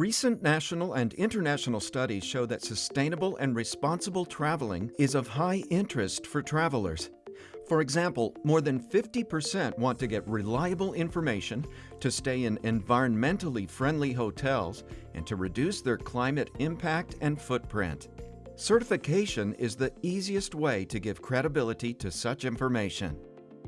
Recent national and international studies show that sustainable and responsible traveling is of high interest for travelers. For example, more than 50% want to get reliable information, to stay in environmentally friendly hotels, and to reduce their climate impact and footprint. Certification is the easiest way to give credibility to such information.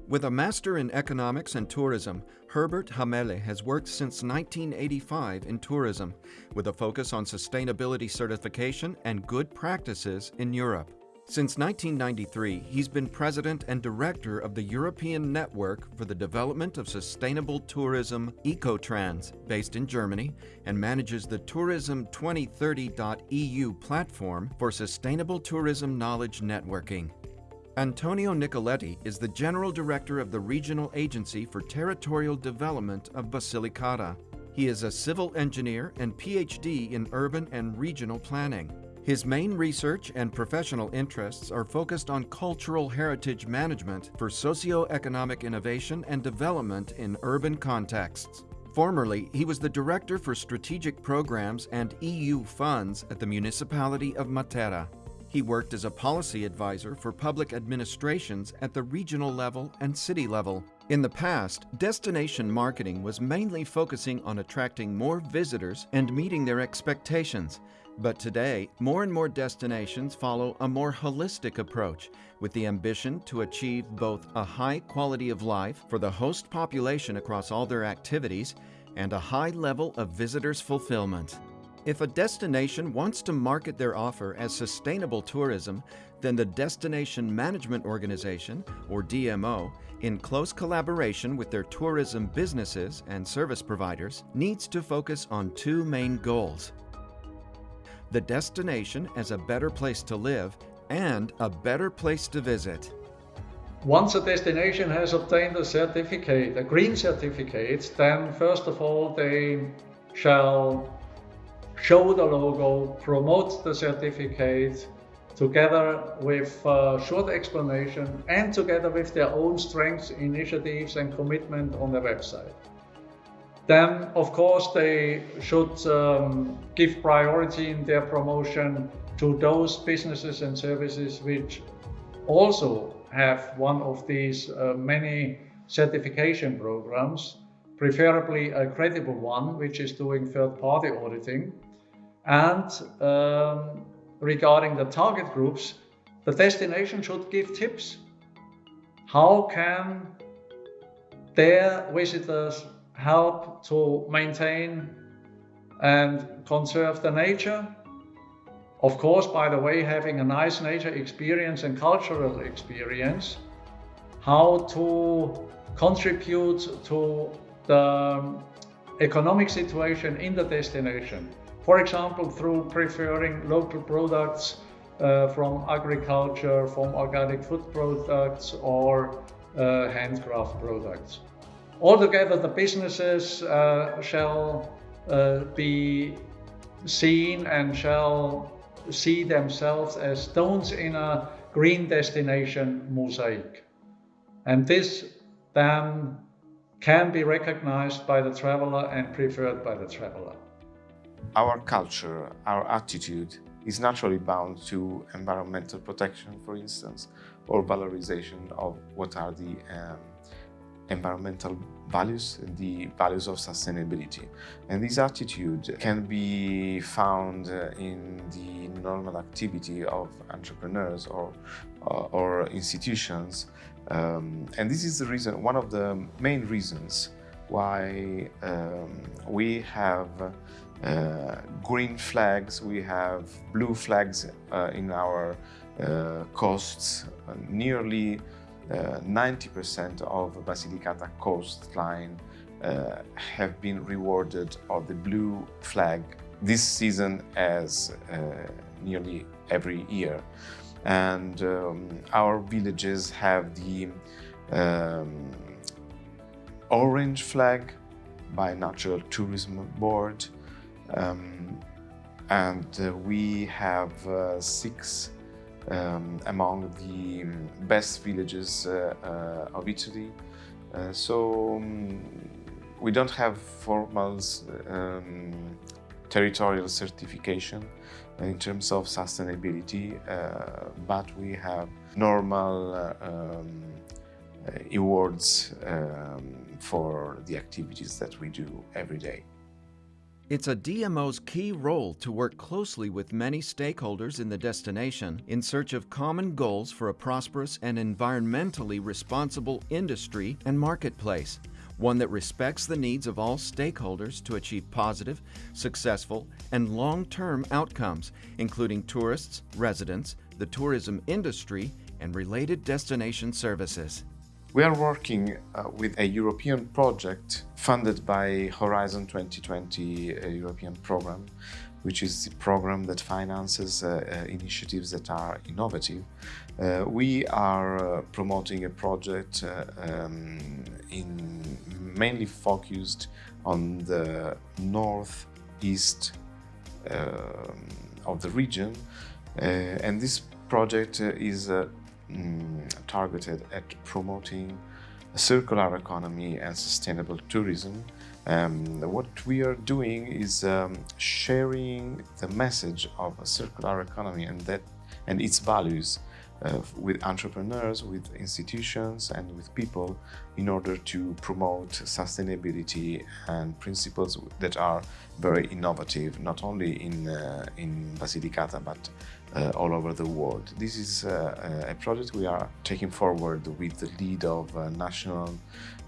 With a Master in Economics and Tourism, Herbert Hamele has worked since 1985 in tourism, with a focus on sustainability certification and good practices in Europe. Since 1993, he's been president and director of the European Network for the Development of Sustainable Tourism Ecotrans, based in Germany, and manages the Tourism2030.eu platform for sustainable tourism knowledge networking. Antonio Nicoletti is the General Director of the Regional Agency for Territorial Development of Basilicata. He is a civil engineer and PhD in urban and regional planning. His main research and professional interests are focused on cultural heritage management for socio-economic innovation and development in urban contexts. Formerly, he was the Director for Strategic Programs and EU Funds at the Municipality of Matera. He worked as a policy advisor for public administrations at the regional level and city level. In the past, destination marketing was mainly focusing on attracting more visitors and meeting their expectations. But today, more and more destinations follow a more holistic approach with the ambition to achieve both a high quality of life for the host population across all their activities and a high level of visitors' fulfillment. If a destination wants to market their offer as sustainable tourism, then the Destination Management Organization, or DMO, in close collaboration with their tourism businesses and service providers, needs to focus on two main goals. The destination as a better place to live and a better place to visit. Once a destination has obtained a certificate, a green certificate, then first of all they shall show the logo, promote the certificate, together with a short explanation and together with their own strengths, initiatives and commitment on the website. Then, of course, they should um, give priority in their promotion to those businesses and services which also have one of these uh, many certification programs preferably a credible one, which is doing third-party auditing. And um, regarding the target groups, the destination should give tips. How can their visitors help to maintain and conserve the nature? Of course, by the way, having a nice nature experience and cultural experience, how to contribute to the economic situation in the destination. For example, through preferring local products uh, from agriculture, from organic food products or uh, handcraft products. Altogether, the businesses uh, shall uh, be seen and shall see themselves as stones in a green destination mosaic. And this then can be recognized by the traveler and preferred by the traveler. Our culture, our attitude is naturally bound to environmental protection, for instance, or valorization of what are the um, environmental values, the values of sustainability. And this attitude can be found in the normal activity of entrepreneurs or, or institutions um, and this is the reason, one of the main reasons why um, we have uh, green flags, we have blue flags uh, in our uh, coasts. nearly 90% uh, of Basilicata coastline uh, have been rewarded of the blue flag this season as uh, nearly every year and um, our villages have the um, orange flag by Natural Tourism Board um, and uh, we have uh, six um, among the best villages uh, uh of Italy. Uh, so um, we don't have formal um, territorial certification in terms of sustainability, uh, but we have normal um, awards um, for the activities that we do every day. It's a DMO's key role to work closely with many stakeholders in the destination in search of common goals for a prosperous and environmentally responsible industry and marketplace, one that respects the needs of all stakeholders to achieve positive, successful, and long-term outcomes, including tourists, residents, the tourism industry, and related destination services. We are working uh, with a European project funded by Horizon 2020 a European program, which is the program that finances uh, uh, initiatives that are innovative. Uh, we are uh, promoting a project uh, um, in mainly focused on the northeast um, of the region, and this project is mm, targeted at promoting a circular economy and sustainable tourism. Um, what we are doing is um, sharing the message of a circular economy and that and its values uh, with entrepreneurs, with institutions and with people in order to promote sustainability and principles that are very innovative, not only in, uh, in Basilicata but all over the world. This is uh, a project we are taking forward with the lead of National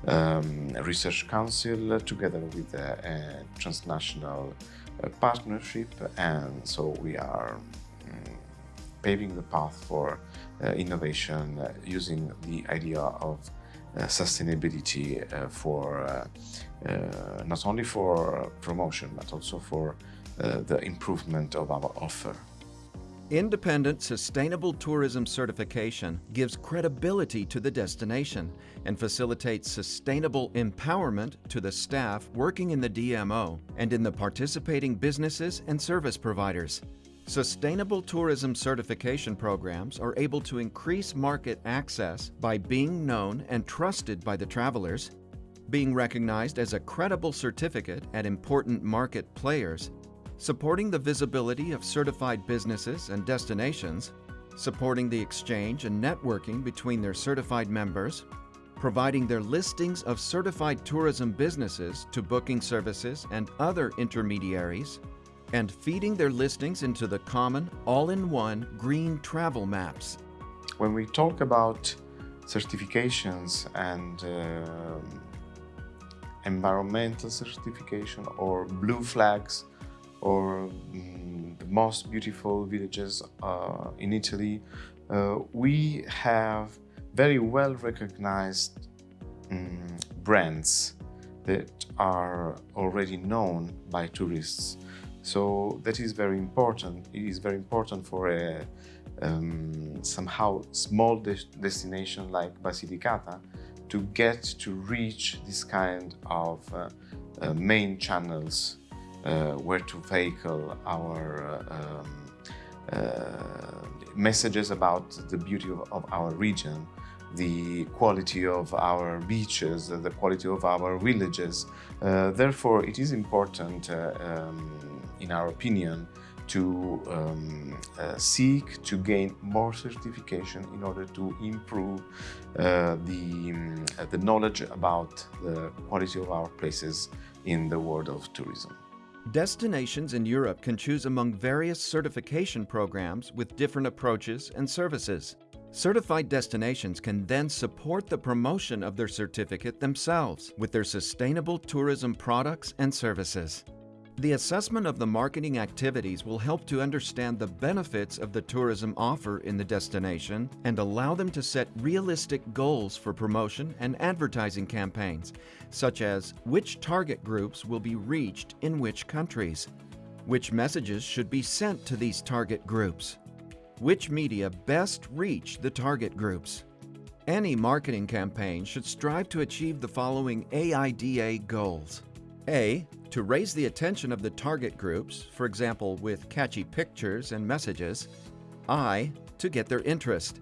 um, Research Council together with a, transnational uh, partnership and so we are um, paving the path for uh, innovation uh, using the idea of uh, sustainability for not only for promotion but also for the improvement of our offer. Independent Sustainable Tourism Certification gives credibility to the destination and facilitates sustainable empowerment to the staff working in the DMO and in the participating businesses and service providers. Sustainable tourism certification programs are able to increase market access by being known and trusted by the travelers, being recognized as a credible certificate at important market players, supporting the visibility of certified businesses and destinations, supporting the exchange and networking between their certified members, providing their listings of certified tourism businesses to booking services and other intermediaries, and feeding their listings into the common all-in-one green travel maps. When we talk about certifications and uh, environmental certification or blue flags or mm, the most beautiful villages uh, in Italy, uh, we have very well recognized um, brands that are already known by tourists. So that is very important. It is very important for a um, somehow small de destination like Basilicata to get to reach this kind of uh, uh, main channels where to vehicle our uh, um, uh, messages about the beauty of, of our region the quality of our beaches, the quality of our villages. Uh, therefore, it is important uh, um, in our opinion, to um, uh, seek to gain more certification in order to improve uh, the, um, the knowledge about the quality of our places in the world of tourism. Destinations in Europe can choose among various certification programs with different approaches and services. Certified destinations can then support the promotion of their certificate themselves with their sustainable tourism products and services. The assessment of the marketing activities will help to understand the benefits of the tourism offer in the destination and allow them to set realistic goals for promotion and advertising campaigns, such as which target groups will be reached in which countries, which messages should be sent to these target groups, which media best reach the target groups. Any marketing campaign should strive to achieve the following AIDA goals. A. To raise the attention of the target groups, for example with catchy pictures and messages. I. To get their interest.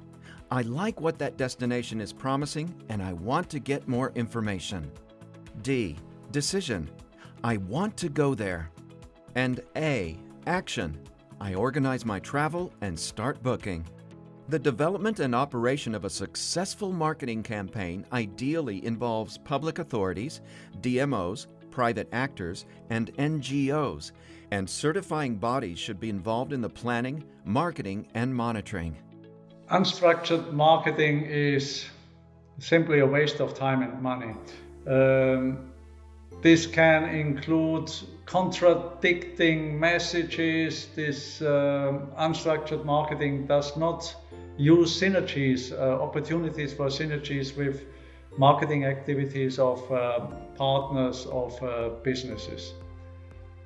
I like what that destination is promising and I want to get more information. D. Decision. I want to go there. And A. Action. I organize my travel and start booking. The development and operation of a successful marketing campaign ideally involves public authorities, DMOs, private actors, and NGOs, and certifying bodies should be involved in the planning, marketing, and monitoring. Unstructured marketing is simply a waste of time and money. Um, this can include contradicting messages. This um, unstructured marketing does not use synergies, uh, opportunities for synergies with marketing activities of uh, partners of uh, businesses.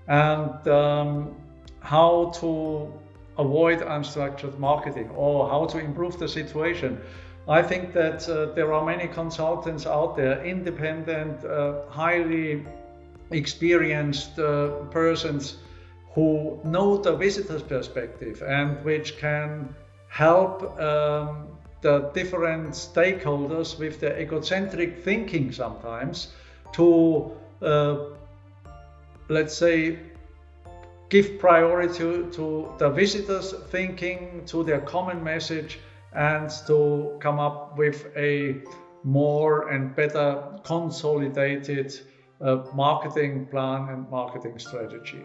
And um, how to avoid unstructured marketing or how to improve the situation. I think that uh, there are many consultants out there, independent, uh, highly experienced uh, persons who know the visitor's perspective and which can help um, the different stakeholders with their egocentric thinking sometimes to, uh, let's say, give priority to, to the visitors' thinking, to their common message, and to come up with a more and better consolidated uh, marketing plan and marketing strategy.